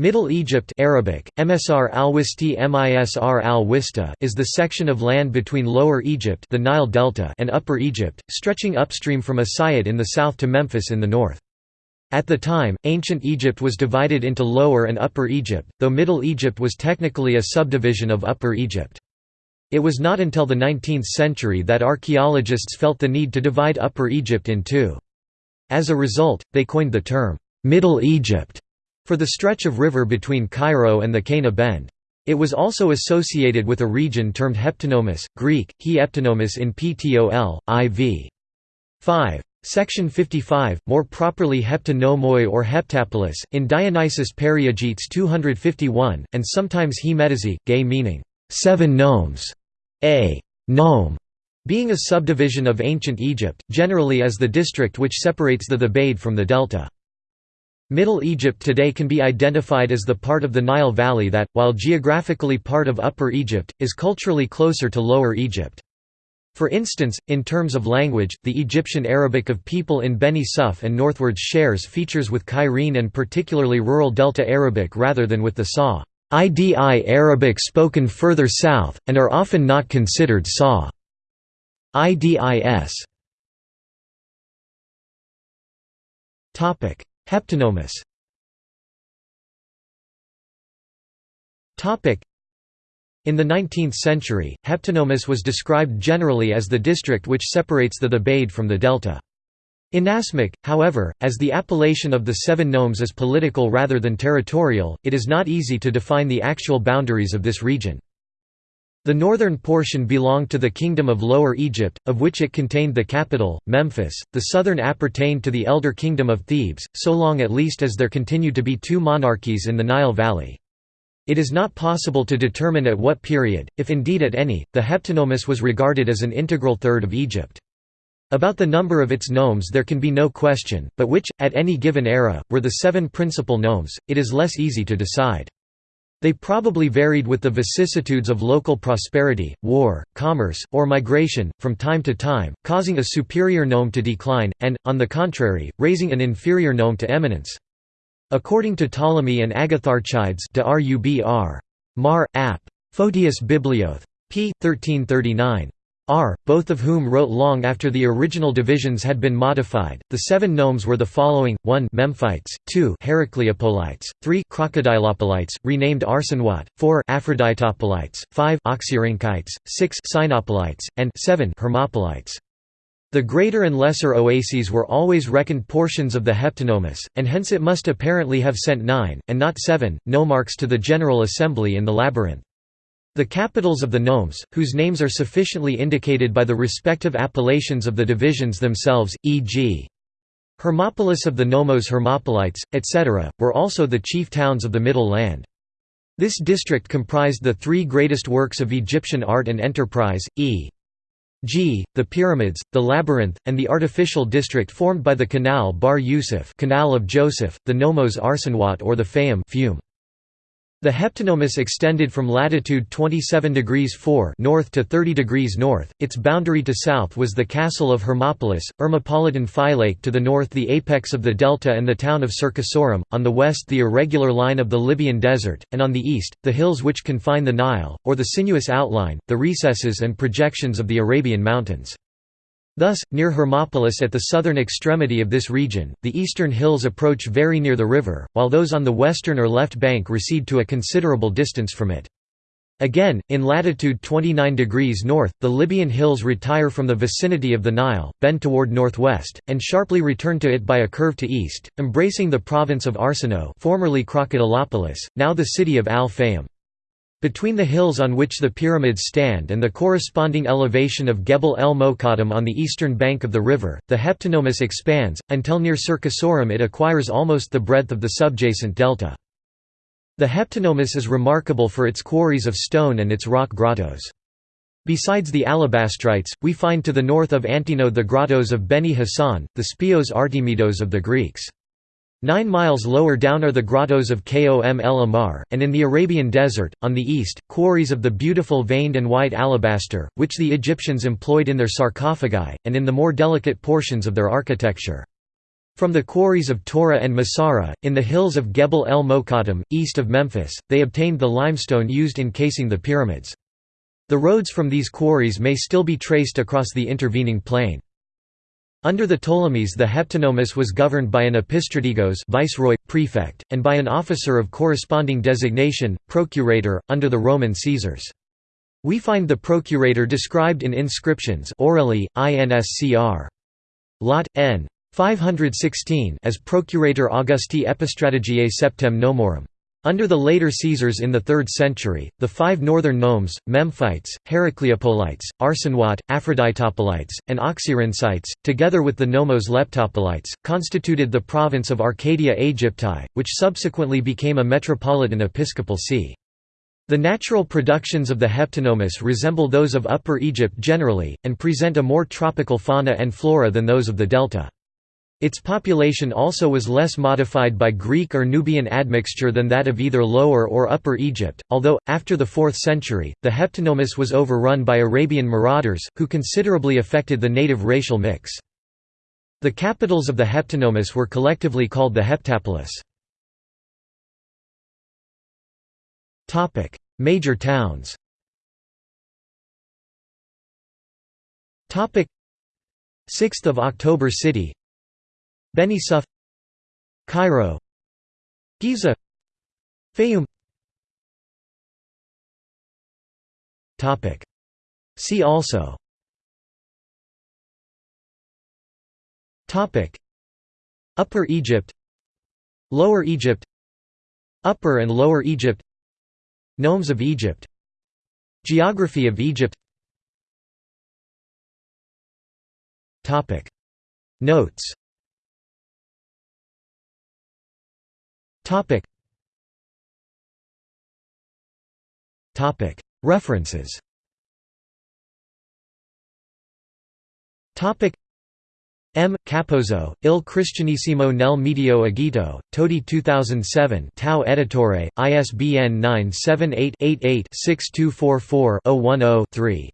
Middle Egypt Arabic, Msr al-Wisti Misr al is the section of land between Lower Egypt the Nile Delta and Upper Egypt, stretching upstream from Asiyut in the south to Memphis in the north. At the time, ancient Egypt was divided into Lower and Upper Egypt, though Middle Egypt was technically a subdivision of Upper Egypt. It was not until the 19th century that archaeologists felt the need to divide Upper Egypt in two. As a result, they coined the term, Middle Egypt for the stretch of river between Cairo and the Qena Bend. It was also associated with a region termed Heptanomus, Greek, he eptinomus in Ptol, IV. 5. Section 55, more properly Heptanomoi or Heptapolis, in Dionysius Periegetes 251, and sometimes He gay meaning, seven nomes, a nome, being a subdivision of ancient Egypt, generally as the district which separates the Thebaid from the delta. Middle Egypt today can be identified as the part of the Nile Valley that, while geographically part of Upper Egypt, is culturally closer to Lower Egypt. For instance, in terms of language, the Egyptian Arabic of people in Beni Suef and northwards shares features with Cairene and particularly rural Delta Arabic rather than with the Sa. IDI Arabic spoken further south, and are often not considered Sa. IDIS. Heptanomus in the 19th century, Heptanomus was described generally as the district which separates the Thebaid from the delta. In Nasmuk, however, as the appellation of the seven nomes is political rather than territorial, it is not easy to define the actual boundaries of this region. The northern portion belonged to the Kingdom of Lower Egypt, of which it contained the capital, Memphis, the southern appertained to the elder Kingdom of Thebes, so long at least as there continued to be two monarchies in the Nile Valley. It is not possible to determine at what period, if indeed at any, the Heptanomus was regarded as an integral third of Egypt. About the number of its nomes there can be no question, but which, at any given era, were the seven principal nomes, it is less easy to decide. They probably varied with the vicissitudes of local prosperity, war, commerce, or migration, from time to time, causing a superior nome to decline, and, on the contrary, raising an inferior nome to eminence. According to Ptolemy and Agatharchides de Rubr. Mar. Ap. Photius Biblioth. p. 1339. R, both of whom wrote long after the original divisions had been modified. The seven nomes were the following: 1 Memphites, 2 Heracleopolites, 3 Crocodilopolites, renamed Arsinois, 4 Aphroditopolites, 5 Oxyrhynchites, 6 Cynopolites, and 7 Hermopolites. The greater and lesser oases were always reckoned portions of the heptanomus, and hence it must apparently have sent nine, and not seven, nomarchs to the General Assembly in the labyrinth. The capitals of the nomes, whose names are sufficiently indicated by the respective appellations of the divisions themselves, e.g. Hermopolis of the Nomos Hermopolites, etc., were also the chief towns of the Middle Land. This district comprised the three greatest works of Egyptian art and enterprise, e.g., the pyramids, the labyrinth, and the artificial district formed by the Canal Bahr Yusuf Canal of Joseph, the Nomos Arsinois or the Fayum. The heptanomus extended from latitude 27 degrees 4 north to 30 degrees north. Its boundary to south was the castle of Hermopolis, Ermopolitan Phylake to the north the apex of the delta and the town of Cercasorum, on the west the irregular line of the Libyan desert, and on the east, the hills which confine the Nile, or the sinuous outline, the recesses and projections of the Arabian mountains. Thus, near Hermopolis at the southern extremity of this region, the eastern hills approach very near the river, while those on the western or left bank recede to a considerable distance from it. Again, in latitude 29 degrees north, the Libyan hills retire from the vicinity of the Nile, bend toward northwest, and sharply return to it by a curve to east, embracing the province of Arsinoe formerly Crocodilopolis, now the city of Al-Fayum. Between the hills on which the pyramids stand and the corresponding elevation of Gebel el Mokattam on the eastern bank of the river, the Heptanomus expands, until near Cercasorum it acquires almost the breadth of the subjacent delta. The Heptanomus is remarkable for its quarries of stone and its rock grottos. Besides the alabastrites, we find to the north of Antino the grottos of Beni Hassan, the Speos Artemidos of the Greeks. Nine miles lower down are the grottos of Kom el Ahmar, and in the Arabian desert, on the east, quarries of the beautiful veined and white alabaster, which the Egyptians employed in their sarcophagi, and in the more delicate portions of their architecture. From the quarries of Tora and Masara, in the hills of Gebel el Mokattam, east of Memphis, they obtained the limestone used in casing the pyramids. The roads from these quarries may still be traced across the intervening plain. Under the Ptolemies the heptanomus was governed by an epistrategos viceroy, prefect, and by an officer of corresponding designation, procurator, under the Roman Caesars. We find the procurator described in inscriptions Orelli, inscr. Lot. N. 516 as Procurator Augusti Epistrategiae Septem Nomorum. Under the later Caesars in the 3rd century, the five northern nomes, Memphites, Heracleopolites, Arsinois, Aphroditopolites, and Oxyrhynchites, together with the nomos Leptopolites, constituted the province of Arcadia Aegypti, which subsequently became a metropolitan episcopal see. The natural productions of the heptanomus resemble those of Upper Egypt generally, and present a more tropical fauna and flora than those of the delta. Its population also was less modified by Greek or Nubian admixture than that of either Lower or Upper Egypt, although, after the 4th century, the heptanomus was overrun by Arabian marauders, who considerably affected the native racial mix. The capitals of the heptanomus were collectively called the heptapolis. Major towns 6th of October City Beni Suef Cairo Giza Topic. See also. Topic. Upper Egypt Lower Egypt Upper and Lower Egypt Nomes of Egypt Geography of Egypt. Topic. Notes References. M. Capozzo, Il Cristianesimo nel Medio Egitto, Todi 2007 Tau Editore, ISBN 978 88 6244 010 3